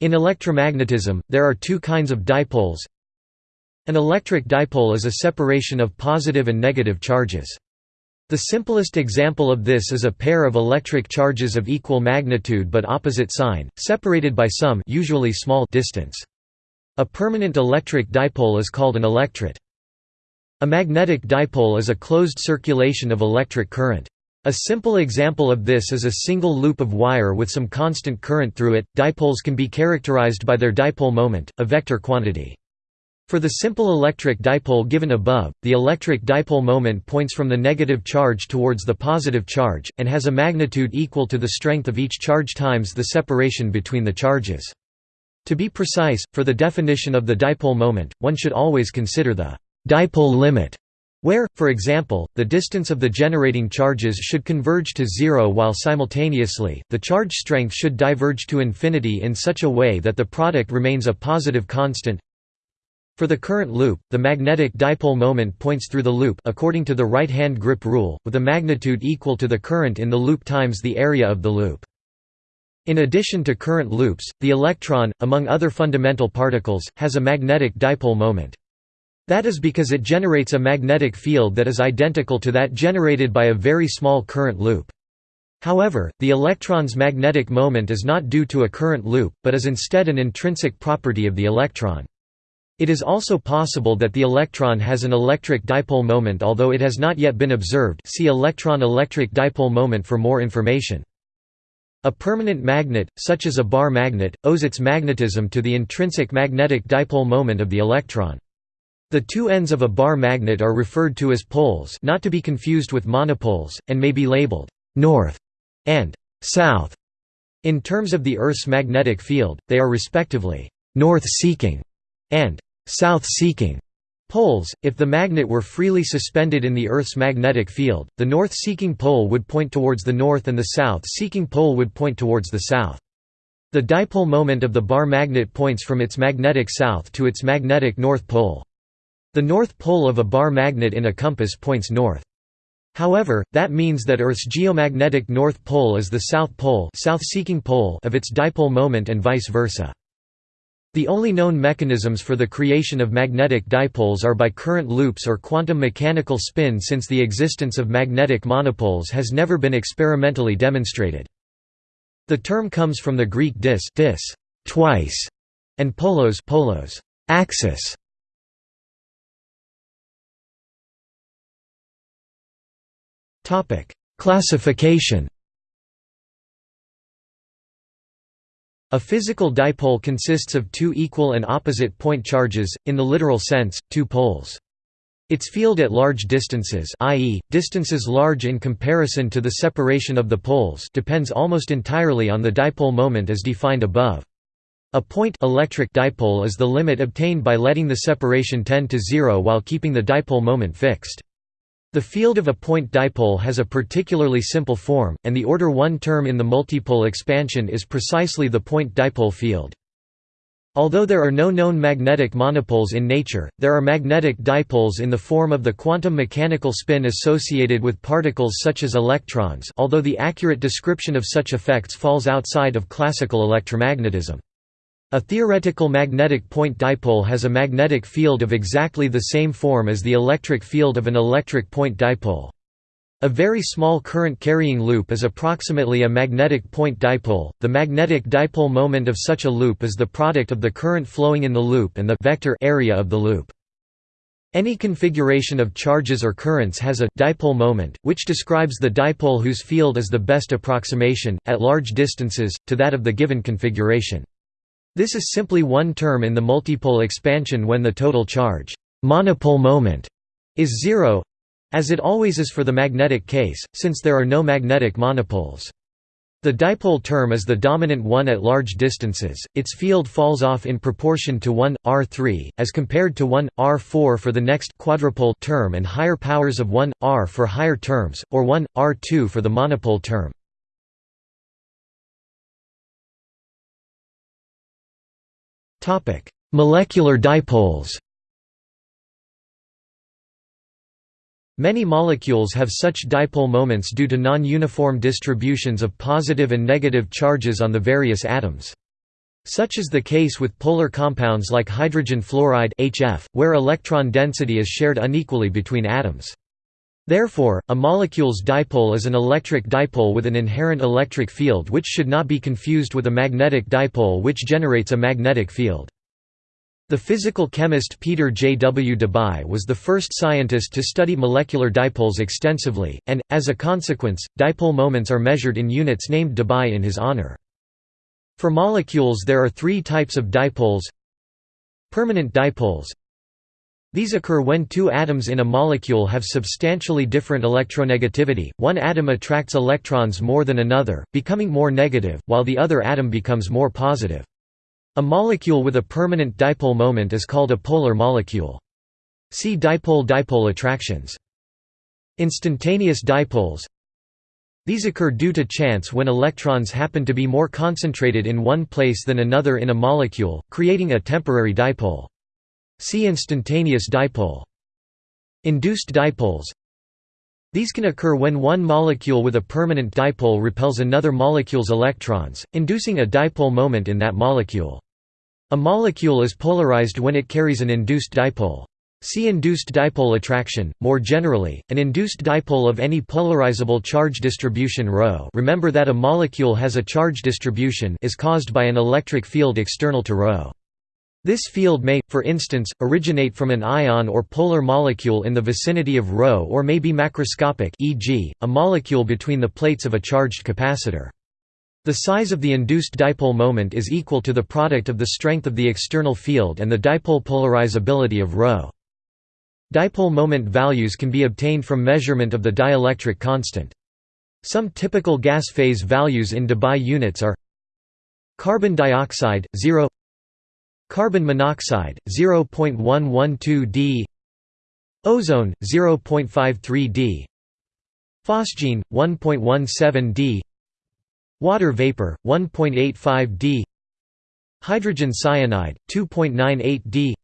In electromagnetism, there are two kinds of dipoles. An electric dipole is a separation of positive and negative charges. The simplest example of this is a pair of electric charges of equal magnitude but opposite sign, separated by some usually small distance. A permanent electric dipole is called an electret. A magnetic dipole is a closed circulation of electric current. A simple example of this is a single loop of wire with some constant current through it. Dipoles can be characterized by their dipole moment, a vector quantity. For the simple electric dipole given above, the electric dipole moment points from the negative charge towards the positive charge, and has a magnitude equal to the strength of each charge times the separation between the charges. To be precise, for the definition of the dipole moment, one should always consider the dipole limit, where, for example, the distance of the generating charges should converge to zero while simultaneously, the charge strength should diverge to infinity in such a way that the product remains a positive constant for the current loop, the magnetic dipole moment points through the loop according to the right-hand grip rule, with a magnitude equal to the current in the loop times the area of the loop. In addition to current loops, the electron, among other fundamental particles, has a magnetic dipole moment. That is because it generates a magnetic field that is identical to that generated by a very small current loop. However, the electron's magnetic moment is not due to a current loop, but is instead an intrinsic property of the electron. It is also possible that the electron has an electric dipole moment although it has not yet been observed see electron-electric dipole moment for more information. A permanent magnet, such as a bar magnet, owes its magnetism to the intrinsic magnetic dipole moment of the electron. The two ends of a bar magnet are referred to as poles not to be confused with monopoles, and may be labeled «north» and «south». In terms of the Earth's magnetic field, they are respectively «north-seeking» and south-seeking poles. If the magnet were freely suspended in the Earth's magnetic field, the north-seeking pole would point towards the north and the south-seeking pole would point towards the south. The dipole moment of the bar magnet points from its magnetic south to its magnetic north pole. The north pole of a bar magnet in a compass points north. However, that means that Earth's geomagnetic north pole is the south pole, south-seeking pole of its dipole moment and vice versa. The only known mechanisms for the creation of magnetic dipoles are by current loops or quantum mechanical spin since the existence of magnetic monopoles has never been experimentally demonstrated. The term comes from the Greek dis, dis twice, and polos, polos axis. Classification A physical dipole consists of two equal and opposite point charges, in the literal sense, two poles. Its field at large distances i.e., distances large in comparison to the separation of the poles depends almost entirely on the dipole moment as defined above. A point electric dipole is the limit obtained by letting the separation tend to zero while keeping the dipole moment fixed. The field of a point dipole has a particularly simple form, and the order 1 term in the multipole expansion is precisely the point dipole field. Although there are no known magnetic monopoles in nature, there are magnetic dipoles in the form of the quantum mechanical spin associated with particles such as electrons although the accurate description of such effects falls outside of classical electromagnetism. A theoretical magnetic point dipole has a magnetic field of exactly the same form as the electric field of an electric point dipole. A very small current carrying loop is approximately a magnetic point dipole. The magnetic dipole moment of such a loop is the product of the current flowing in the loop and the vector area of the loop. Any configuration of charges or currents has a dipole moment, which describes the dipole whose field is the best approximation, at large distances, to that of the given configuration. This is simply one term in the multipole expansion when the total charge monopole moment is zero as it always is for the magnetic case, since there are no magnetic monopoles. The dipole term is the dominant one at large distances, its field falls off in proportion to 1, r3, as compared to 1, r4 for the next quadrupole term and higher powers of 1, r for higher terms, or 1, r2 for the monopole term. Molecular dipoles Many molecules have such dipole moments due to non-uniform distributions of positive and negative charges on the various atoms. Such is the case with polar compounds like hydrogen fluoride HF, where electron density is shared unequally between atoms. Therefore, a molecule's dipole is an electric dipole with an inherent electric field which should not be confused with a magnetic dipole which generates a magnetic field. The physical chemist Peter J. W. Debye was the first scientist to study molecular dipoles extensively, and, as a consequence, dipole moments are measured in units named Debye in his honor. For molecules there are three types of dipoles Permanent dipoles These occur when two atoms in a molecule have substantially different electronegativity, one atom attracts electrons more than another, becoming more negative, while the other atom becomes more positive. A molecule with a permanent dipole moment is called a polar molecule. See dipole-dipole attractions. Instantaneous dipoles these occur due to chance when electrons happen to be more concentrated in one place than another in a molecule, creating a temporary dipole. See instantaneous dipole. Induced dipoles These can occur when one molecule with a permanent dipole repels another molecule's electrons, inducing a dipole moment in that molecule. A molecule is polarized when it carries an induced dipole. See induced dipole attraction. More generally, an induced dipole of any polarizable charge distribution ρ remember that a molecule has a charge distribution is caused by an electric field external to ρ. This field may, for instance, originate from an ion or polar molecule in the vicinity of ρ or may be macroscopic e.g., a molecule between the plates of a charged capacitor. The size of the induced dipole moment is equal to the product of the strength of the external field and the dipole polarizability of ρ. Dipole moment values can be obtained from measurement of the dielectric constant. Some typical gas phase values in debye units are carbon dioxide 0 carbon monoxide 0.112 d ozone 0.53 d phosgene 1.17 d water vapor 1.85 d hydrogen cyanide 2.98 d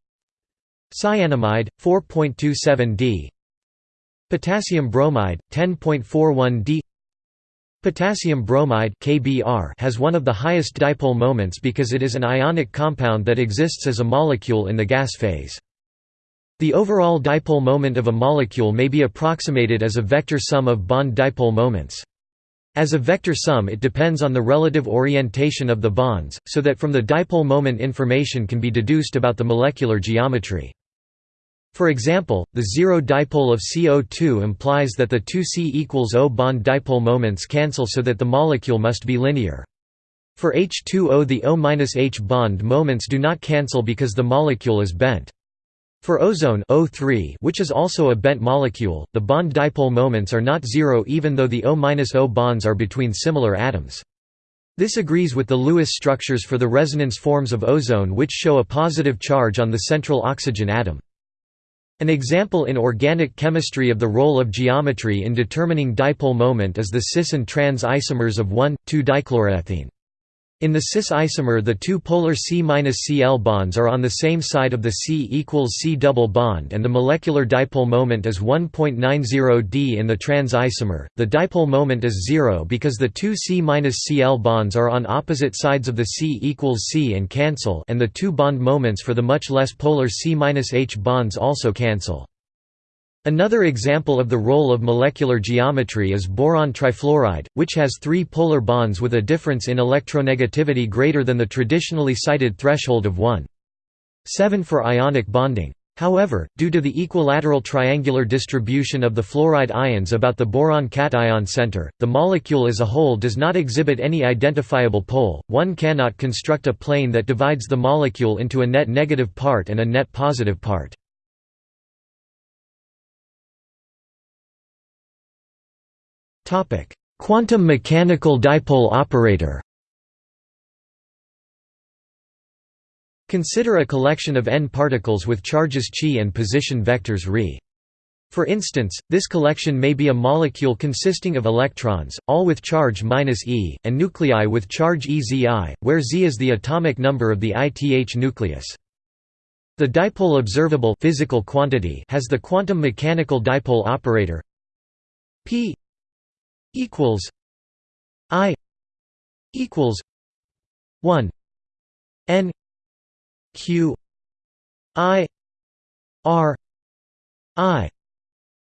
Cyanamide, 4.27 d Potassium bromide, 10.41 d Potassium bromide KBr has one of the highest dipole moments because it is an ionic compound that exists as a molecule in the gas phase. The overall dipole moment of a molecule may be approximated as a vector sum of bond dipole moments. As a vector sum it depends on the relative orientation of the bonds, so that from the dipole moment information can be deduced about the molecular geometry. For example, the zero dipole of CO2 implies that the two C equals O bond dipole moments cancel so that the molecule must be linear. For H2O the O-H bond moments do not cancel because the molecule is bent. For ozone O3, which is also a bent molecule, the bond dipole moments are not zero even though the O-O bonds are between similar atoms. This agrees with the Lewis structures for the resonance forms of ozone which show a positive charge on the central oxygen atom. An example in organic chemistry of the role of geometry in determining dipole moment is the cis and trans isomers of 1,2-dichloroethene. In the cis isomer the two polar C-Cl bonds are on the same side of the C equals C double bond and the molecular dipole moment is 1.90 d in the trans isomer. The dipole moment is zero because the two C-Cl bonds are on opposite sides of the C equals C and cancel and the two bond moments for the much less polar C-H bonds also cancel. Another example of the role of molecular geometry is boron trifluoride, which has three polar bonds with a difference in electronegativity greater than the traditionally cited threshold of 1. 7 for ionic bonding. However, due to the equilateral triangular distribution of the fluoride ions about the boron cation center, the molecule as a whole does not exhibit any identifiable pole. One cannot construct a plane that divides the molecule into a net negative part and a net positive part. Quantum mechanical dipole operator Consider a collection of n particles with charges chi and position vectors ρ. For instance, this collection may be a molecule consisting of electrons, all with charge -e, and nuclei with charge EZi, where Z is the atomic number of the ith nucleus. The dipole observable physical quantity has the quantum mechanical dipole operator p equals I equals one n q i r i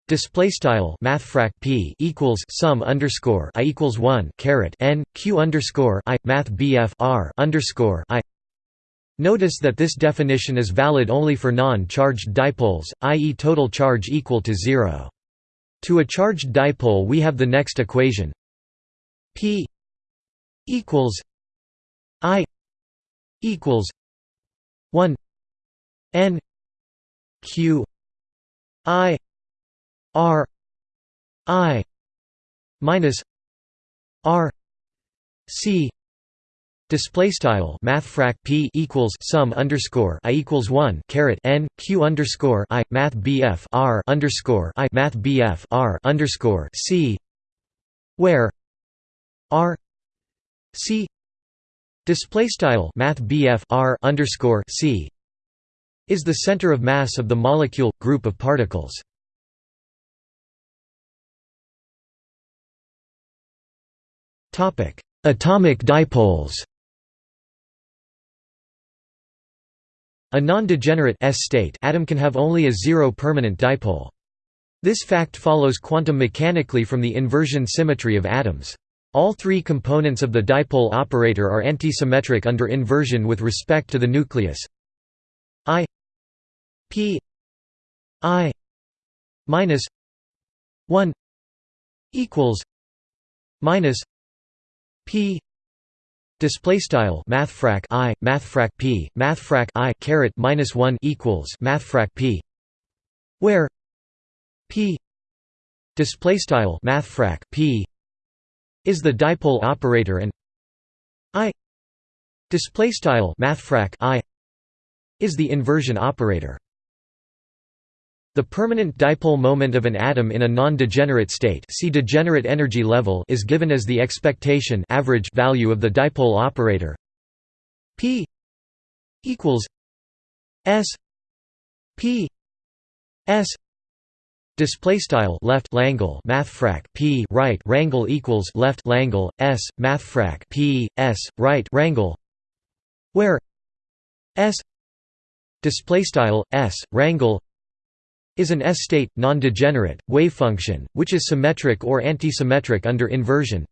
Display style mathfrak p equals sum underscore i equals one caret n q underscore i math bf r underscore i. Notice that this definition is valid only for non-charged dipoles, i.e., total charge equal to zero. To a charged dipole, we have the next equation: p equals i equals one n q i R I minus R C Display style mathfrak p equals sum underscore i equals one caret n q underscore i math bf r underscore i math bf r underscore c where r c display style math bf r underscore c is the center of mass of the molecule group of particles. Topic: Atomic dipoles. A non-degenerate S-state atom can have only a zero permanent dipole. This fact follows quantum mechanically from the inversion symmetry of atoms. All three components of the dipole operator are antisymmetric under inversion with respect to the nucleus. I p i minus 1 equals minus p display style mathfrak i mathfrak p mathfrak i caret minus 1 equals mathfrak p. Where p display style mathfrak p is the dipole operator and i display style mathfrak i is the inversion operator the permanent dipole moment of an atom in a non-degenerate state see degenerate energy level is given as the expectation average value of the dipole operator. P equals s p s Display style left langle mathfrak p right rangle equals left langle s mathfrak p s right rangle, where s display style s rangle is an S-state, non-degenerate, wave function, which is symmetric or antisymmetric under inversion.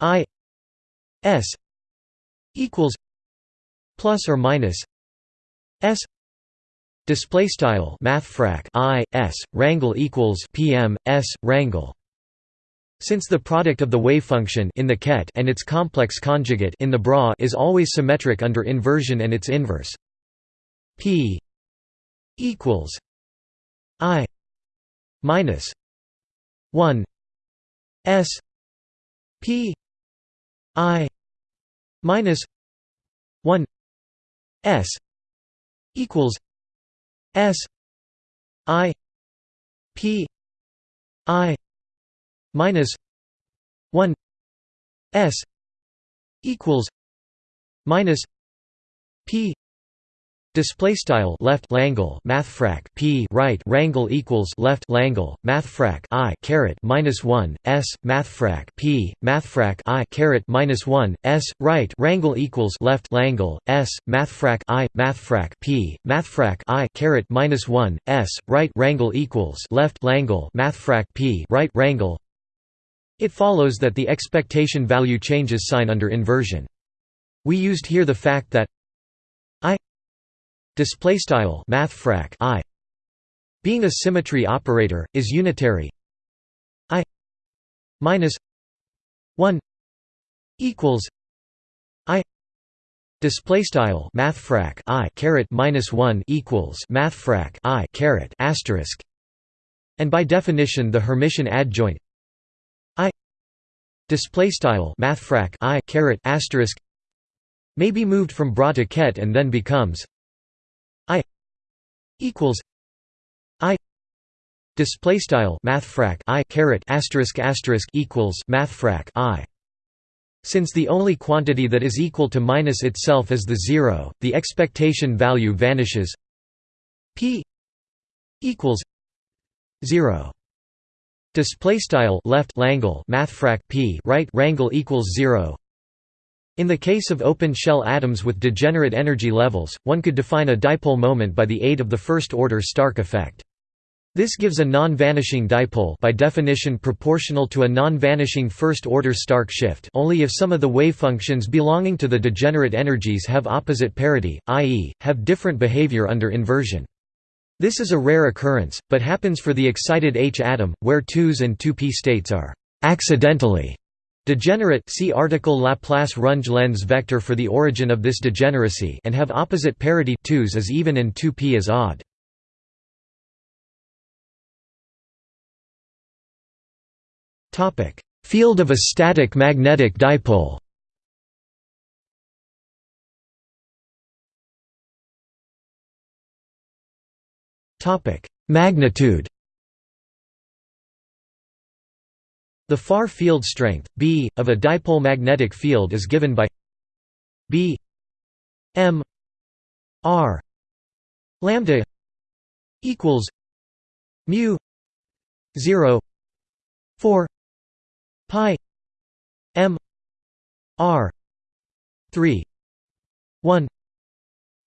I S equals plus or minus S display style mathfrak I S rangle equals PM S rangle since the product of the wave function in the ket and its complex conjugate in the bra is always symmetric under inversion and its inverse P equals I minus one S P I minus one S equals S I P I minus one S equals minus P Display style left langle mathfrak p right rangle equals left langle mathfrak i caret minus one s mathfrak p mathfrak i caret minus one s right rangle equals left langle s mathfrak i mathfrak p mathfrak i caret minus one s right rangle equals left langle mathfrak p right rangle. It follows that the expectation value changes sign under inversion. We used here the fact that display style mathfrak i. Being a symmetry operator is unitary. I minus 1 equals i. Display style mathfrak i caret minus 1 equals mathfrak i caret asterisk. And by definition the hermitian adjoint i. Display style mathfrak i caret asterisk. May be moved from bra to ket and then becomes I equals I display style mathfrak I caret asterisk asterisk equals mathfrak I since the only quantity that is equal to minus itself is the zero, the expectation value vanishes. P equals zero. Display style left langle mathfrak p right rangle equals zero. In the case of open shell atoms with degenerate energy levels, one could define a dipole moment by the aid of the first-order Stark effect. This gives a non-vanishing dipole by definition proportional to a non-vanishing first-order Stark shift only if some of the wavefunctions belonging to the degenerate energies have opposite parity, i.e., have different behavior under inversion. This is a rare occurrence, but happens for the excited H atom, where 2s and 2p states are «accidentally» degenerate see article Laplace-Runge Lenz vector for the origin of this degeneracy and have opposite parity 2s as even and 2p as odd. Field of a static magnetic dipole. Magnitude The far field strength, B, of a dipole magnetic field is given by B m r. Lambda equals mu 0 4 pi m r 3 1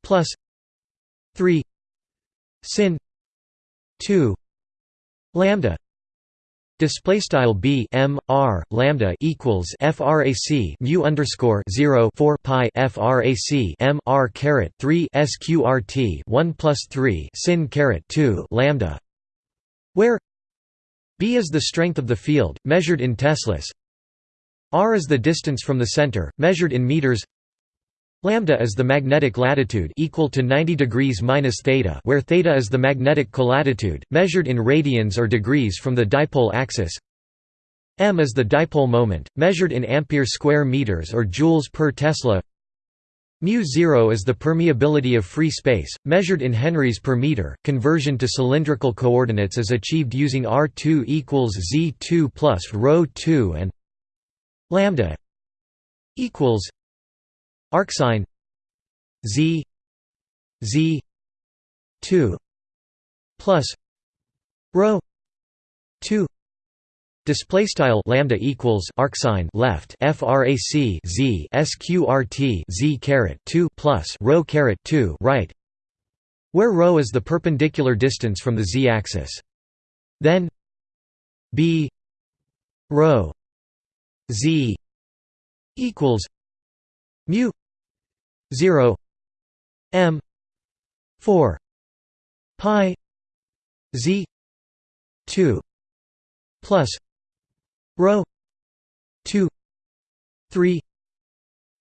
plus 3 sin 2 lambda display style b m r lambda equals frac mu underscore 0 4 pi frac m r caret 3 sqrt 1 plus 3 sin caret 2 lambda. Where b is the strength of the field measured in teslas. R is the distance from the center measured in meters Lambda is the magnetic latitude equal to 90 degrees minus theta, where theta is the magnetic colatitude, measured in radians or degrees from the dipole axis. M is the dipole moment, measured in ampere square meters or joules per Tesla. Mu 0 is the permeability of free space, measured in henries per meter. Conversion to cylindrical coordinates is achieved using R2 equals Z2 plus ρ 2 and lambda equals arcsine z z 2 plus rho 2 Display style lambda equals arcsine left frac z sqrt z caret 2 plus rho caret 2 right, where rho is the perpendicular distance from the z-axis. Then b rho z equals mu 0 m 4 pi z 2 plus rho 2 3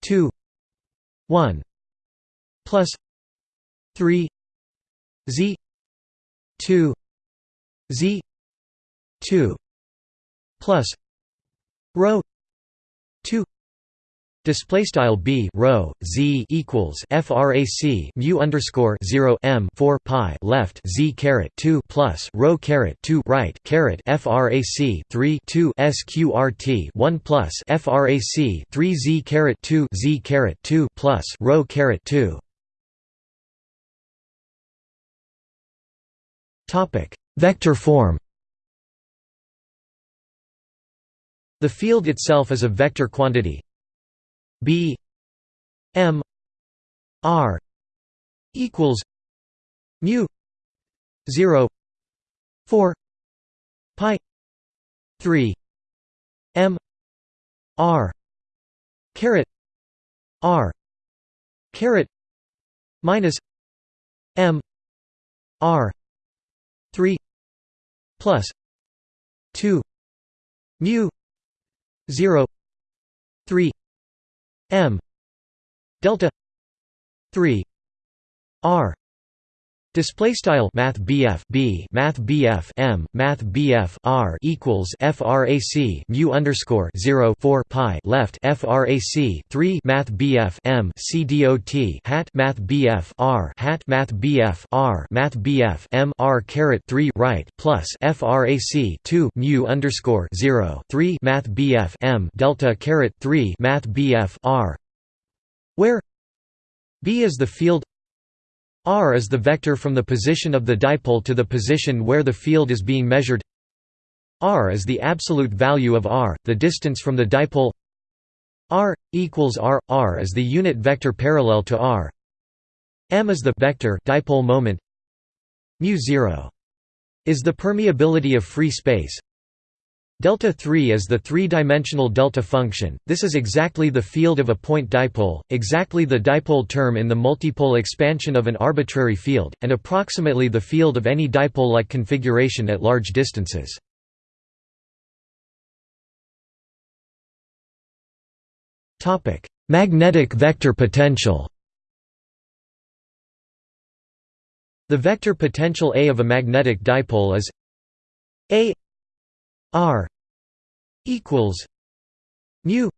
2 1 plus 3 z 2 z 2 plus rho 2 Display style b rho z equals frac mu underscore 0 m 4 pi left z caret 2 plus rho caret 2 right caret frac 3 2 sqrt 1 plus frac 3 z caret 2 z caret 2 plus rho caret 2 topic vector form. The field itself is a vector quantity B M R equals mu zero four pi three M R caret R caret minus M R three plus two mu zero three m delta 3 r Display style Math BF B Math BF M Math BF R equals FRAC mu underscore zero four pi left FRAC three Math BF M C dot hat Math BF R hat Math BF R Math BF M R caret three right plus FRAC two mu underscore zero three Math BF M delta caret three Math BF R where B is the field r is the vector from the position of the dipole to the position where the field is being measured. R is the absolute value of r, the distance from the dipole. R equals r r is the unit vector parallel to r. M is the vector dipole moment. Mu 0 is the permeability of free space Delta 3 is the three-dimensional delta function, this is exactly the field of a point dipole, exactly the dipole term in the multipole expansion of an arbitrary field, and approximately the field of any dipole-like configuration at large distances. Magnetic vector potential The vector potential A of a magnetic dipole is A R equals mu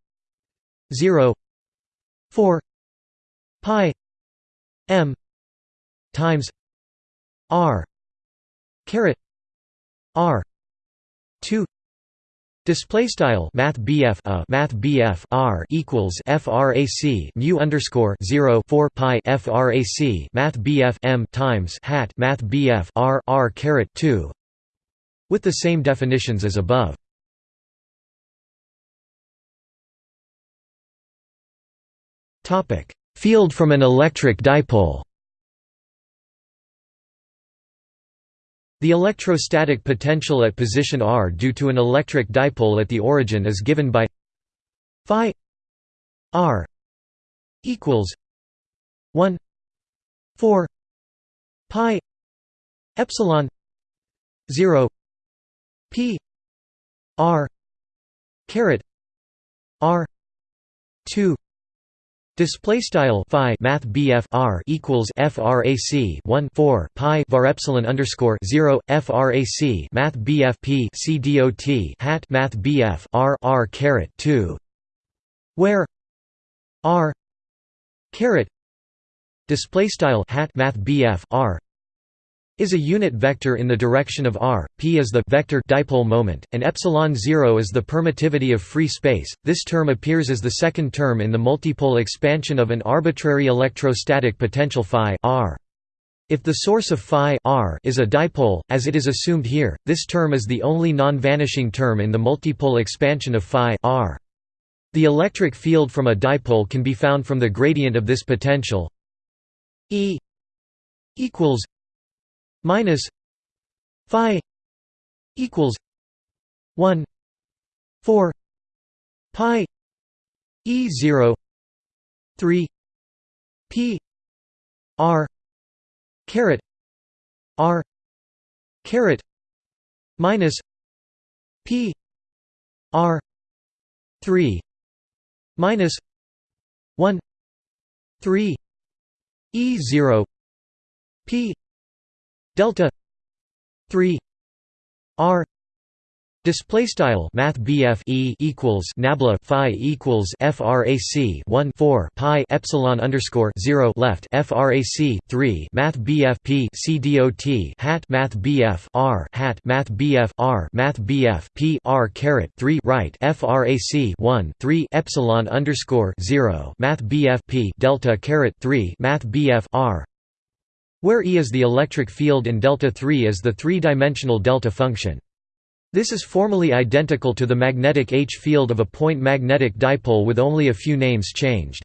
0 4 pi m times r caret r 2 Display style Math BF a uh, Math BF R equals FRAC mu underscore zero four pi FRAC Math BF M times hat Math BF R R caret two with the same definitions as above. Field from an electric dipole The electrostatic potential at position r due to an electric dipole at the origin is given by phi r equals 1 4 pi epsilon 0 P R caret R two Display style phi math BF R equals FRAC 1 4 pi var epsilon underscore 0 FRAC math BF P C dot hat math BF R R caret 2 where R caret display style hat math BF R is a unit vector in the direction of r, p is the vector dipole moment, and epsilon 0 is the permittivity of free space. This term appears as the second term in the multipole expansion of an arbitrary electrostatic potential phi r. If the source of phi r is a dipole, as it is assumed here, this term is the only non-vanishing term in the multipole expansion of phi r. The electric field from a dipole can be found from the gradient of this potential E equals minus phi equals 1 4 pi e 0 3 p r caret r caret minus p r 3 minus 1 3 e 0 p delta 3 r Display style Math BF E equals Nabla Phi equals FRAC 1 4 Pi Epsilon underscore 0 left FRAC 3 Math BF P C dot hat Math BF R hat Math BF R Math BF P R caret 3 right FRAC 1 3 Epsilon underscore 0 Math BF P Delta caret 3 Math BF R where E is the electric field and delta 3 is the three-dimensional delta function. This is formally identical to the magnetic H field of a point magnetic dipole with only a few names changed.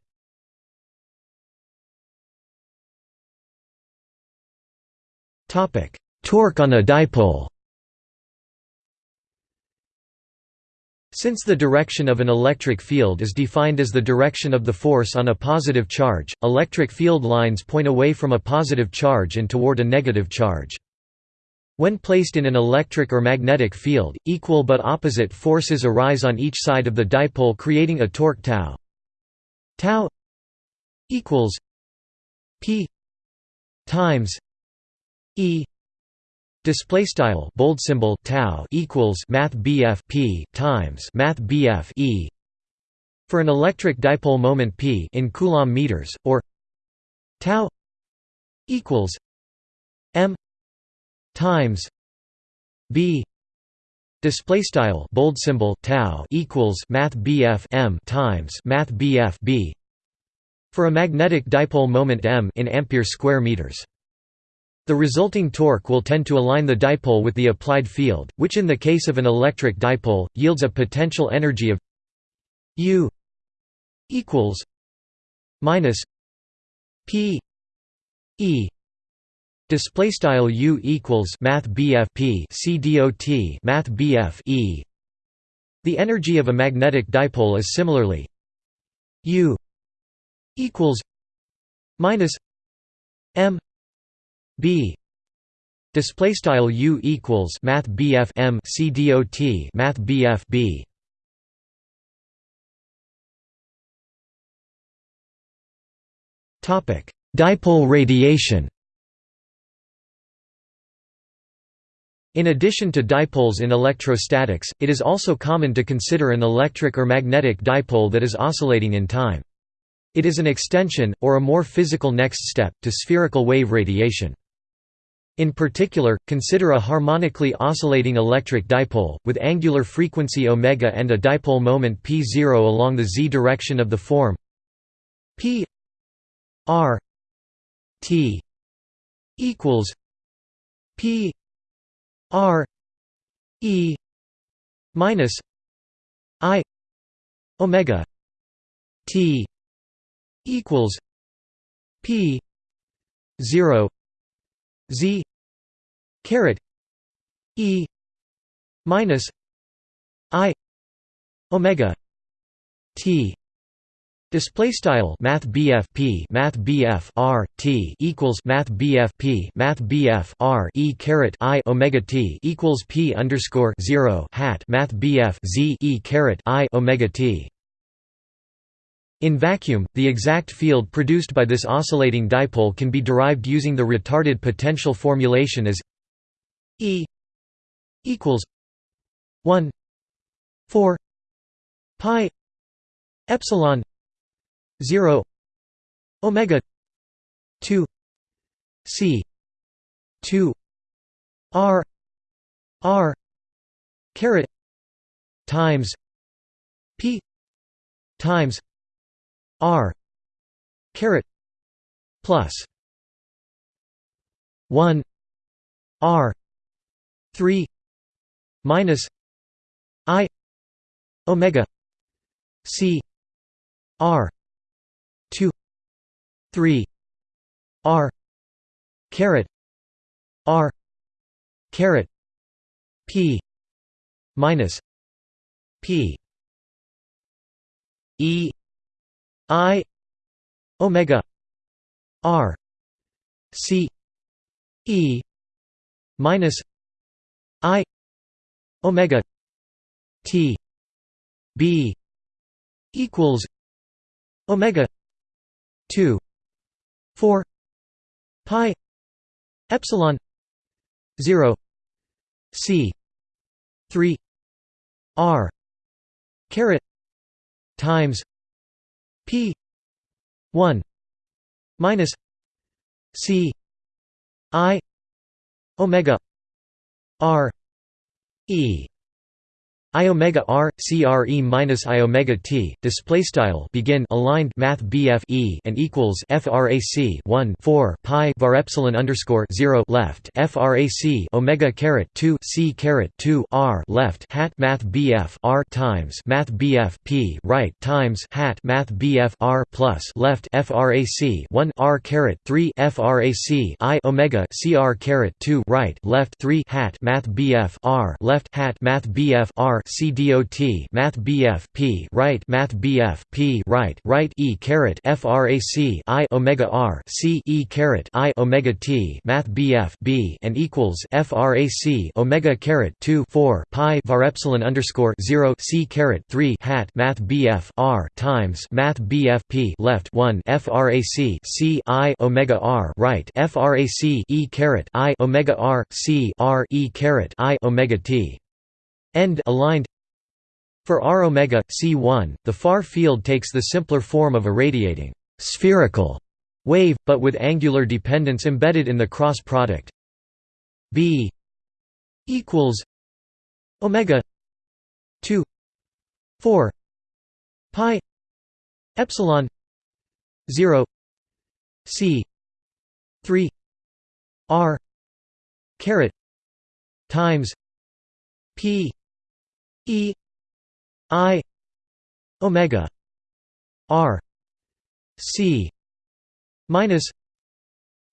Torque on a dipole Since the direction of an electric field is defined as the direction of the force on a positive charge, electric field lines point away from a positive charge and toward a negative charge. When placed in an electric or magnetic field, equal but opposite forces arise on each side of the dipole creating a torque tau. Tau equals p times e Display style bold symbol tau equals math BF p times math BF e for an electric dipole moment p in coulomb meters or tau equals m times b. Display style bold symbol tau equals math BF m times math BF b for a magnetic dipole moment m in ampere square meters the resulting torque will tend to align the dipole with the applied field, which in the case of an electric dipole, yields a potential energy of U equals minus p e. Display style u equals math bf p c math bf e. The energy of a magnetic dipole is similarly u equals minus m b display style u equals math bf m c dot math bf b topic dipole radiation In addition to dipoles in electrostatics, it is also common to consider an electric or magnetic dipole that is oscillating in time. It is an extension, or a more physical next step, to spherical wave radiation. In particular, consider a harmonically oscillating electric dipole, with angular frequency omega and a dipole moment p0 along the z direction of the form p r t equals p R E minus I Omega T equals P zero Z caret E minus I Omega T Display style Math BF P Math BF R T equals Math BF P Math BF R E caret I Omega T equals P underscore zero hat Math BF Z E caret I Omega T. In vacuum, the exact field produced by this oscillating dipole can be derived using the retarded potential formulation as E equals one four pi epsilon 0 omega 2 c 2 r r caret times p times r caret plus 1 r 3 minus i omega c r 2 3 r caret r caret p minus p e i omega r c e minus i omega t b equals omega 2 4 pi epsilon 0 c 3 r caret times p 1 minus c i omega r e I omega r CRE minus I omega t display style begin aligned math BF e and equals frac 1 4 pi var epsilon underscore 0 left frac omega caret 2 c caret 2 r left hat math BF r times math BF p right times hat math BF r plus left frac 1 r caret 3 frac I omega cr caret 2 right left 3 hat math BF r left hat math BF r C dot Math BF P right Math BF P right right E caret FRAC I Omega R C E caret I Omega T Math BF B and equals FRAC Omega caret two four Pi var epsilon underscore zero C caret three hat Math BF R times Math BF P left one FRAC C I Omega R right FRAC E caret I Omega R C R E caret I Omega T end aligned. For r omega c1 the far field takes the simpler form of a radiating spherical wave but with angular dependence embedded in the cross product. B equals omega 2 4 pi epsilon 0 c 3 r caret times p E I omega R C minus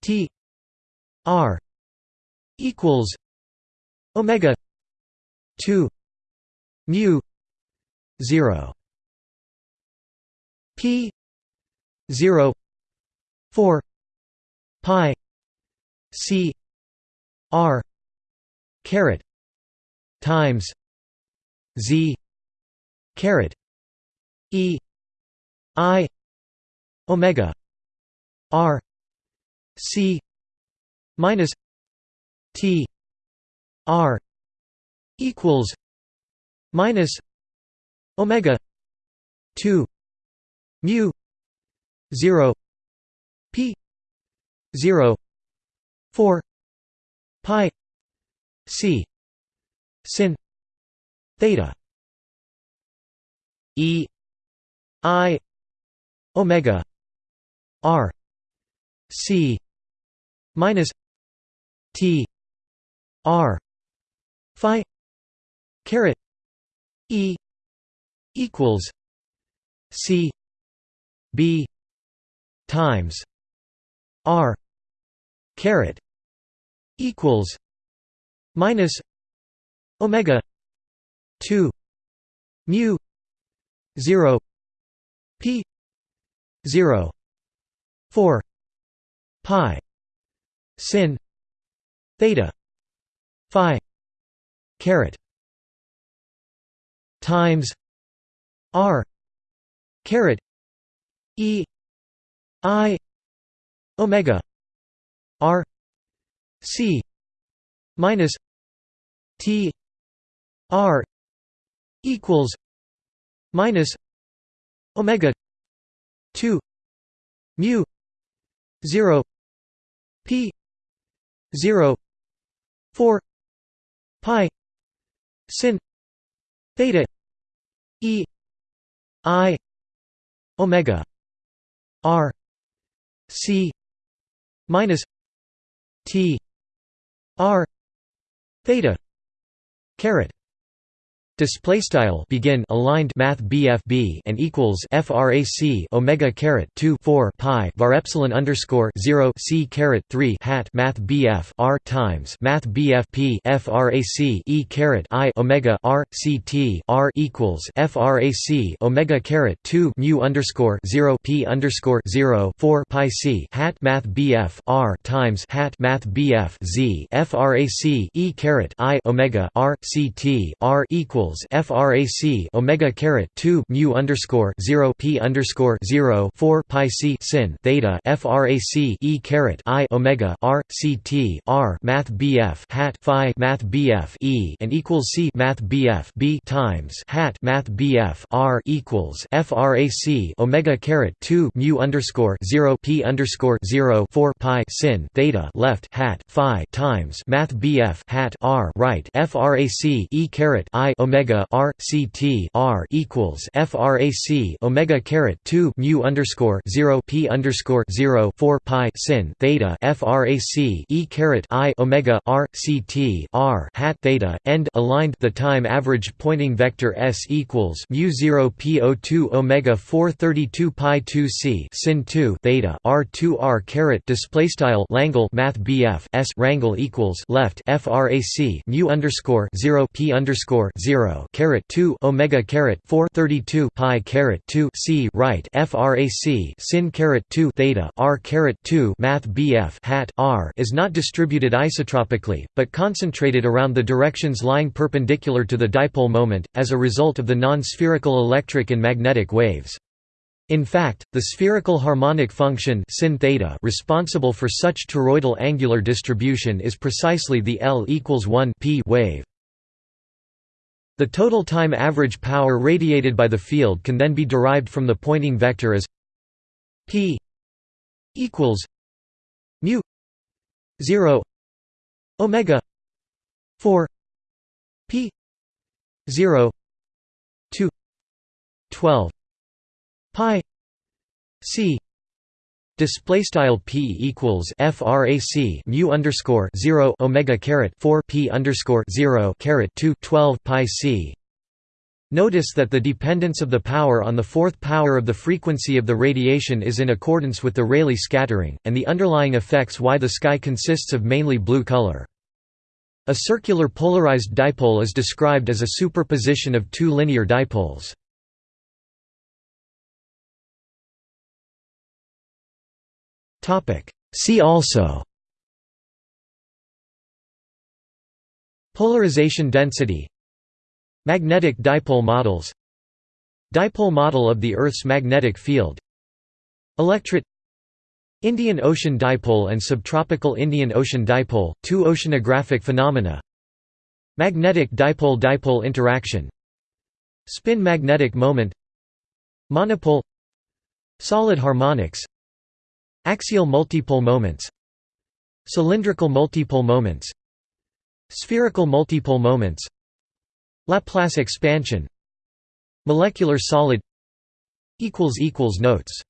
T R equals Omega two mu zero. P zero four pi C R caret times Z caret E I omega R C minus T R equals minus omega 2 mu 0 p 0 4 pi c sin theta. E. I. Omega. R. C. Minus t. R. Phi. Caret. E. Equals c. B. Times r. Caret. Equals minus omega 2 mu 0 p 0 4 pi sin theta phi caret times r caret e i omega r c minus t r equals minus omega 2 mu 0 p 0 4 pi sin theta e i omega r c minus t r theta caret Display style begin aligned math BFB and equals frac omega caret 2 4 pi var epsilon underscore 0 c caret 3 hat math BF r times math BFP frac e caret i omega r c t r equals frac omega caret 2 mu underscore 0 p underscore 0 4 pi c hat math BF r times hat math BF z frac e caret i omega r c t r equals equals frac omega caret 2 mu underscore 0 p underscore 0 4 pi c sin theta frac e caret i omega r c t r math bf hat phi math bf e and equals c math bf b times hat math bf r equals frac omega caret 2 mu underscore 0 p underscore 0 4 pi sin theta left hat phi times math bf hat r right frac e caret i omega omega r c t r equals frac omega caret 2 mu underscore 0 p underscore 0 4 pi sin theta frac e caret i omega r c t r hat theta end aligned. The time average Poynting vector s equals mu 0 p o 2 omega 432 pi 2 c sin 2 theta r 2 r caret display style Langle math bf s rangle equals left frac mu underscore 0 p underscore 0 zero caret two omega caret four thirty two pi caret two c right frac sin caret two theta r caret two math bf hat r is not distributed isotropically, but concentrated around the directions lying perpendicular to the dipole moment, as a result of the non-spherical electric and magnetic waves. In fact, the spherical harmonic function sin theta responsible for such toroidal angular distribution is precisely the L equals 1 p wave. The total time average power radiated by the field can then be derived from the Poynting vector as p equals mu 0 omega 4 p 0 2 12 pi c Display style p equals frac mu underscore zero omega caret four p underscore zero caret two twelve pi c. Notice that the dependence of the power on the fourth power of the frequency of the radiation is in accordance with the Rayleigh scattering, and the underlying effects why the sky consists of mainly blue color. A circular polarized dipole is described as a superposition of two linear dipoles. See also. Polarization density. Magnetic dipole models. Dipole model of the Earth's magnetic field. Electret. Indian Ocean Dipole and Subtropical Indian Ocean Dipole, two oceanographic phenomena. Magnetic dipole-dipole interaction. Spin magnetic moment. Monopole. Solid harmonics Axial multipole moments Cylindrical multipole moments Spherical multipole moments Laplace expansion Molecular solid Notes